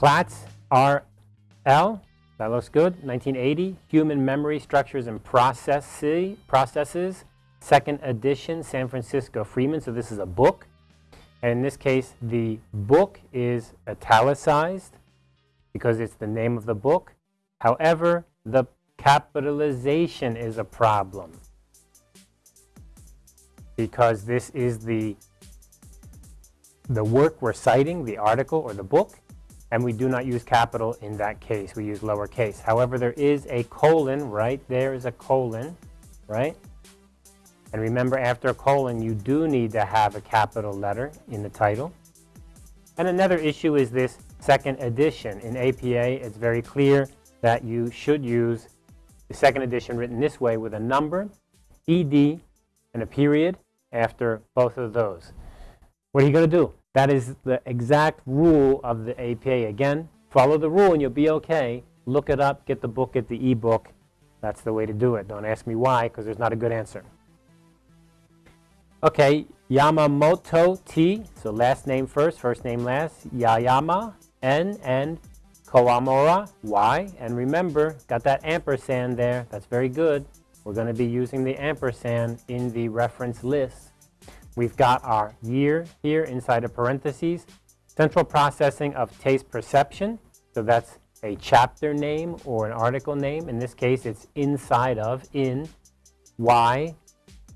Platts R.L., that looks good, 1980, Human Memory Structures and Processes, Processes, second edition, San Francisco Freeman, so this is a book. And in this case, the book is italicized because it's the name of the book. However, the capitalization is a problem because this is the, the work we're citing, the article or the book, and we do not use capital in that case. We use lowercase. However, there is a colon, right? There is a colon, right? And remember, after a colon, you do need to have a capital letter in the title. And another issue is this second edition. In APA, it's very clear that you should use the second edition written this way with a number, ED, and a period after both of those. What are you going to do? That is the exact rule of the APA. Again, follow the rule and you'll be okay. Look it up, get the book, get the e-book. That's the way to do it. Don't ask me why, because there's not a good answer. Okay, Yamamoto T, so last name first, first name last, Yayama, N, and Kawamura, Y. And remember, got that ampersand there. That's very good. We're going to be using the ampersand in the reference list. We've got our year here inside of parentheses. Central processing of taste perception. So that's a chapter name or an article name. In this case, it's inside of, in, Y,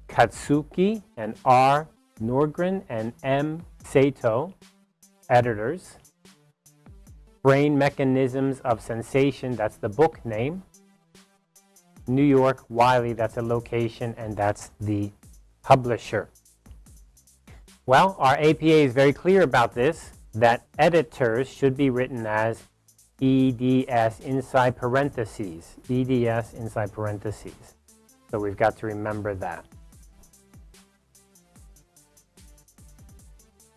Katsuki, and R, Norgren, and M, Sato, editors. Brain Mechanisms of Sensation, that's the book name. New York, Wiley, that's a location, and that's the publisher. Well, our APA is very clear about this, that editors should be written as EDS inside parentheses, EDS inside parentheses. So we've got to remember that.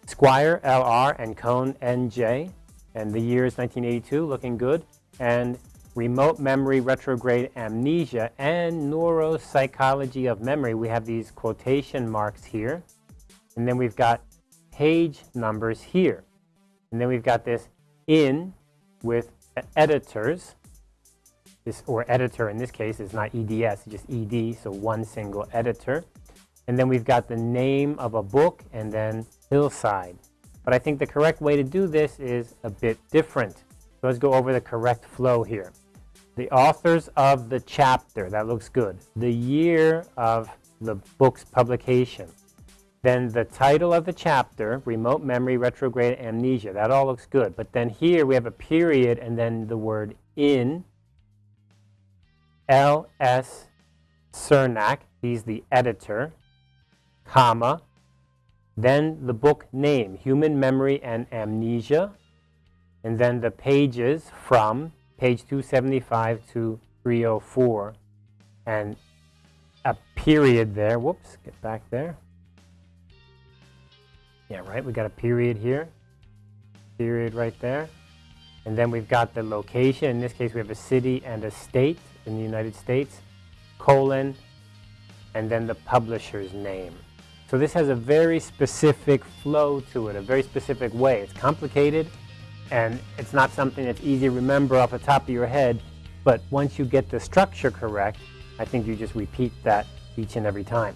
Squire, LR, and Cohen, NJ, and the year is 1982, looking good, and remote memory, retrograde amnesia, and neuropsychology of memory. We have these quotation marks here. And then we've got page numbers here. And then we've got this in with editors. This, or editor in this case is not EDS, just ED, so one single editor. And then we've got the name of a book and then Hillsdale. But I think the correct way to do this is a bit different. So let's go over the correct flow here. The authors of the chapter, that looks good. The year of the book's publication. Then the title of the chapter, Remote Memory Retrograde Amnesia, that all looks good. But then here we have a period and then the word in, L.S. Cermak, he's the editor, comma, then the book name, Human Memory and Amnesia, and then the pages from page 275 to 304, and a period there. Whoops, get back there. Yeah, right, we got a period here, period right there. And then we've got the location. In this case, we have a city and a state in the United States, colon, and then the publisher's name. So this has a very specific flow to it, a very specific way. It's complicated, and it's not something that's easy to remember off the top of your head, but once you get the structure correct, I think you just repeat that each and every time.